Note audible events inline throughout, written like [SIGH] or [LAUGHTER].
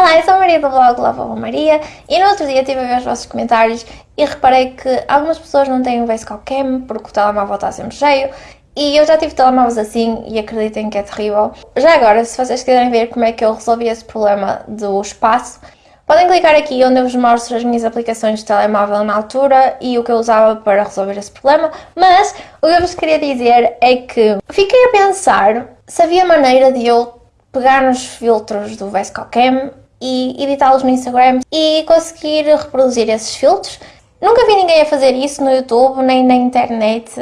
Olá, eu sou a Maria do blog Lava Maria. E no outro dia estive a ver os vossos comentários e reparei que algumas pessoas não têm o Basecall Cam porque o telemóvel está sempre cheio. E eu já tive telemóveis assim e acreditem que é terrível. Já agora, se vocês quiserem ver como é que eu resolvi esse problema do espaço, podem clicar aqui onde eu vos mostro as minhas aplicações de telemóvel na altura e o que eu usava para resolver esse problema, mas o que eu vos queria dizer é que fiquei a pensar se havia maneira de eu pegar nos filtros do Vesco Cam e editá-los no Instagram e conseguir reproduzir esses filtros. Nunca vi ninguém a fazer isso no YouTube, nem na internet,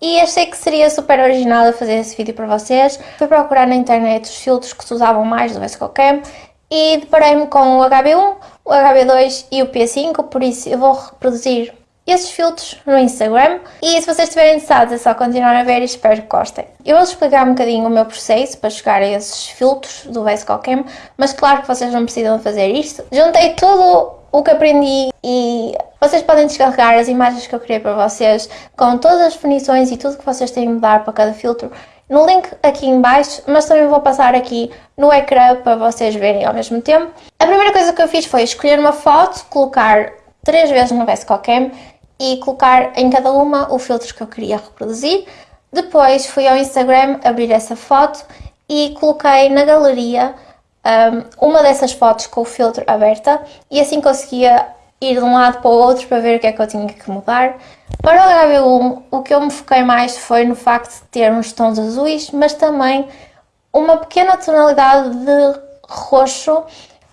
e achei que seria super original a fazer esse vídeo para vocês. Fui procurar na internet os filtros que se usavam mais do Vesco Cam e deparei-me com o HB1, o HB2 e o P5, por isso eu vou reproduzir esses filtros no Instagram e se vocês estiverem interessados é só continuar a ver e espero que gostem. Eu vou explicar um bocadinho o meu processo para chegar a esses filtros do Vesco Cam, mas claro que vocês não precisam fazer isto. Juntei tudo o que aprendi e vocês podem descarregar as imagens que eu criei para vocês com todas as definições e tudo que vocês têm de mudar para cada filtro no link aqui em baixo, mas também vou passar aqui no ecrã para vocês verem ao mesmo tempo. A primeira coisa que eu fiz foi escolher uma foto, colocar três vezes no Vesco Cam e colocar em cada uma o filtro que eu queria reproduzir. Depois fui ao Instagram abrir essa foto e coloquei na galeria um, uma dessas fotos com o filtro aberta e assim conseguia ir de um lado para o outro para ver o que é que eu tinha que mudar. Para o HB1 o que eu me foquei mais foi no facto de ter uns tons azuis, mas também uma pequena tonalidade de roxo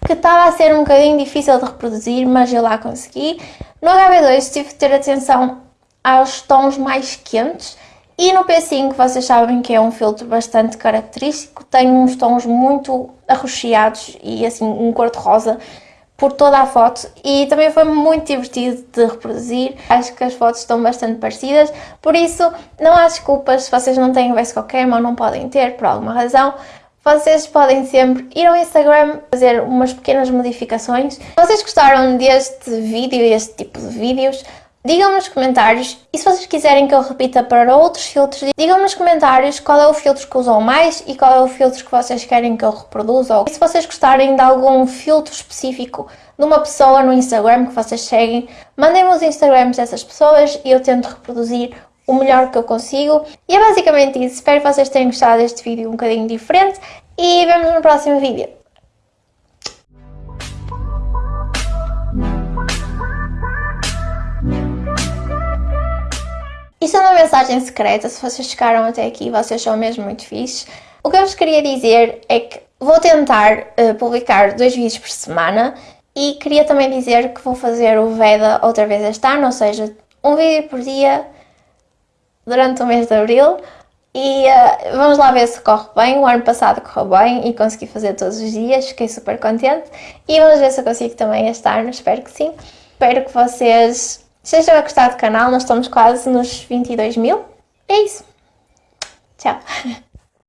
que estava a ser um bocadinho difícil de reproduzir, mas eu lá consegui. No HB2 tive de ter atenção aos tons mais quentes e no P5 vocês sabem que é um filtro bastante característico, tem uns tons muito arroxeados e assim um cor-de-rosa por toda a foto e também foi muito divertido de reproduzir. Acho que as fotos estão bastante parecidas, por isso não há desculpas se vocês não têm o Vesco Cam ou não podem ter por alguma razão. Vocês podem sempre ir ao Instagram fazer umas pequenas modificações. Se vocês gostaram deste vídeo e este tipo de vídeos, digam-me nos comentários e se vocês quiserem que eu repita para outros filtros, digam-me nos comentários qual é o filtro que usam mais e qual é o filtro que vocês querem que eu reproduza. E se vocês gostarem de algum filtro específico de uma pessoa no Instagram que vocês seguem, mandem-me os Instagrams dessas pessoas e eu tento reproduzir o melhor que eu consigo. E é basicamente isso. Espero que vocês tenham gostado deste vídeo um bocadinho diferente e vemos no próximo vídeo. Isto é uma mensagem secreta, se vocês chegaram até aqui, vocês são mesmo muito fixes. O que eu vos queria dizer é que vou tentar uh, publicar dois vídeos por semana e queria também dizer que vou fazer o VEDA outra vez este ano, ou seja, um vídeo por dia durante o mês de Abril e uh, vamos lá ver se corre bem. O ano passado correu bem e consegui fazer todos os dias, fiquei super contente. E vamos ver se eu consigo também este ano, espero que sim. Espero que vocês Estejam a gostar do canal, nós estamos quase nos 22 mil. É isso. Tchau. [LAUGHS]